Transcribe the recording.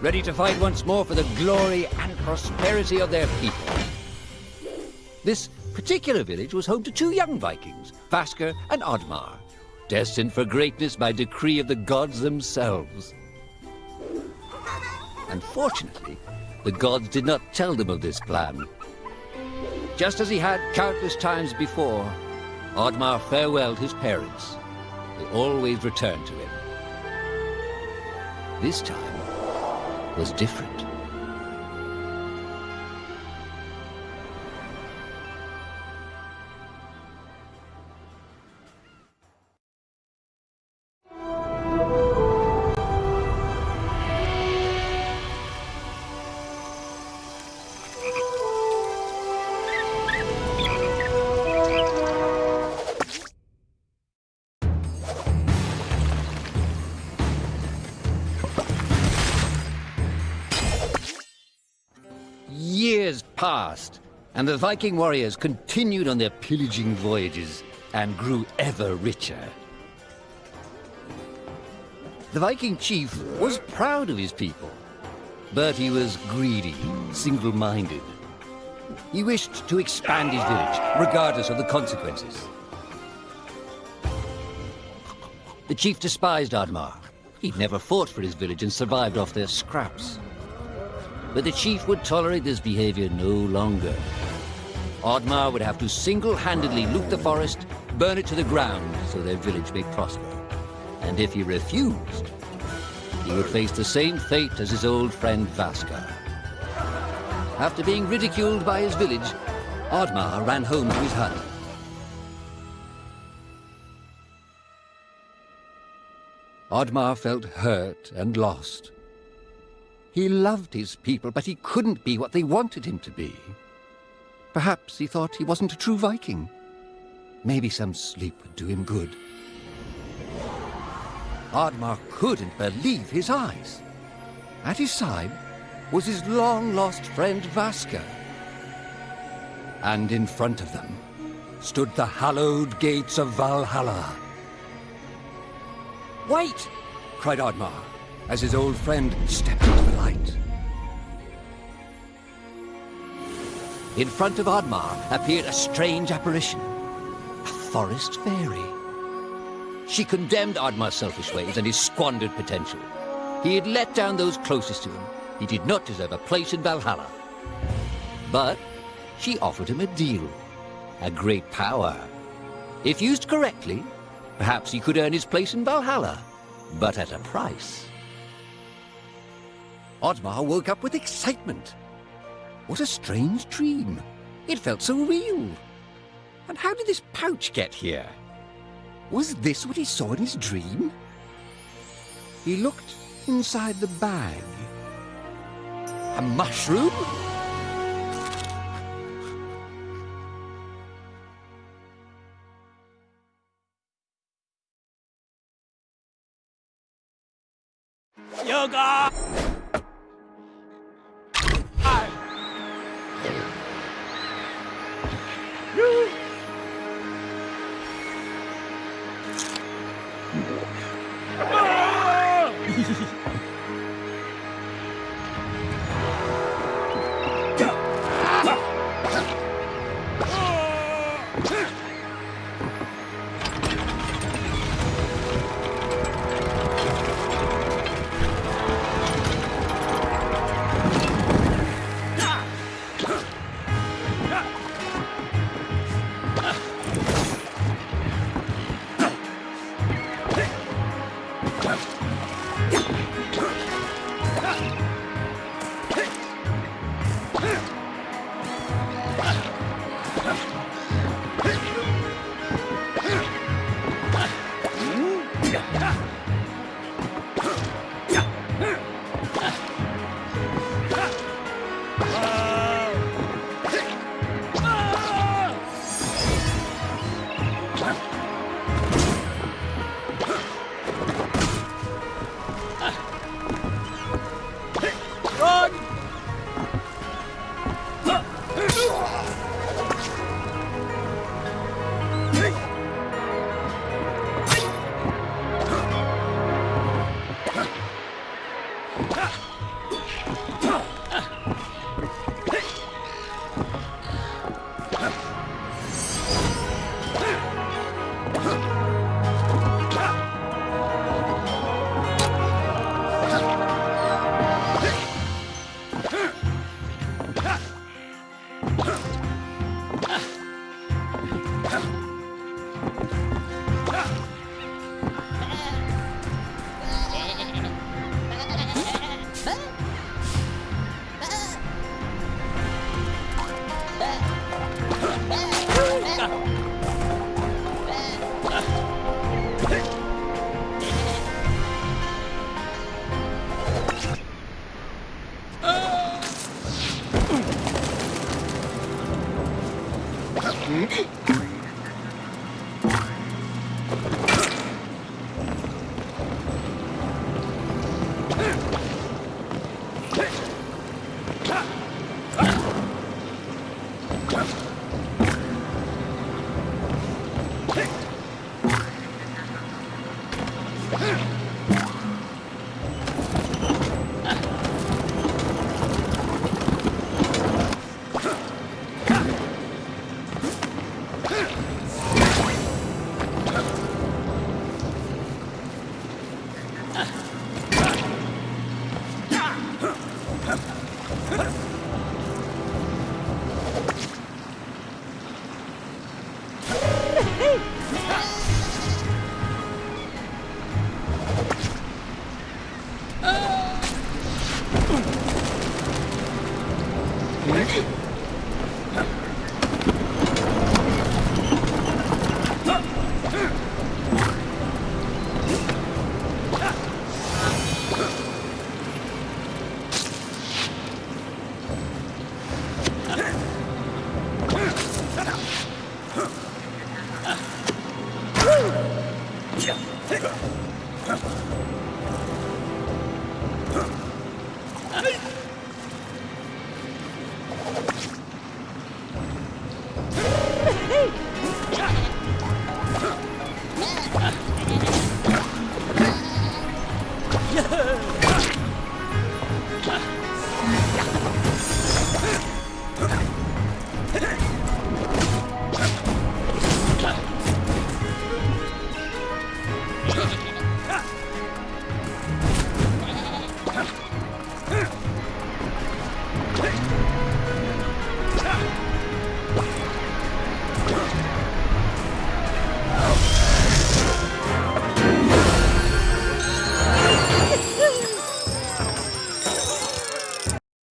ready to fight once more for the glory and prosperity of their people. This particular village was home to two young Vikings, Vasker and Oddmar, destined for greatness by decree of the gods themselves. Unfortunately, the gods did not tell them of this plan. Just as he had countless times before, Oddmar farewelled his parents. They always returned to him. This time was different. Passed, and the Viking warriors continued on their pillaging voyages and grew ever richer. The Viking chief was proud of his people, but he was greedy, single-minded. He wished to expand his village, regardless of the consequences. The chief despised Oddmar. He'd never fought for his village and survived off their scraps. But the chief would tolerate this behavior no longer. Oddmar would have to single-handedly loot the forest, burn it to the ground so their village may prosper. And if he refused, he would face the same fate as his old friend Vaska. After being ridiculed by his village, Oddmar ran home to his hut. Oddmar felt hurt and lost. He loved his people, but he couldn't be what they wanted him to be. Perhaps he thought he wasn't a true Viking. Maybe some sleep would do him good. Oddmar couldn't believe his eyes. At his side was his long-lost friend Vaska. And in front of them stood the hallowed gates of Valhalla. Wait! cried Oddmar as his old friend stepped into In front of Oddmar appeared a strange apparition, a forest fairy. She condemned Oddmar's selfish ways and his squandered potential. He had let down those closest to him. He did not deserve a place in Valhalla. But she offered him a deal, a great power. If used correctly, perhaps he could earn his place in Valhalla, but at a price. Oddmar woke up with excitement. What a strange dream. It felt so real. And how did this pouch get here? Was this what he saw in his dream? He looked inside the bag. A mushroom? Mm-hmm. Huh? Hey!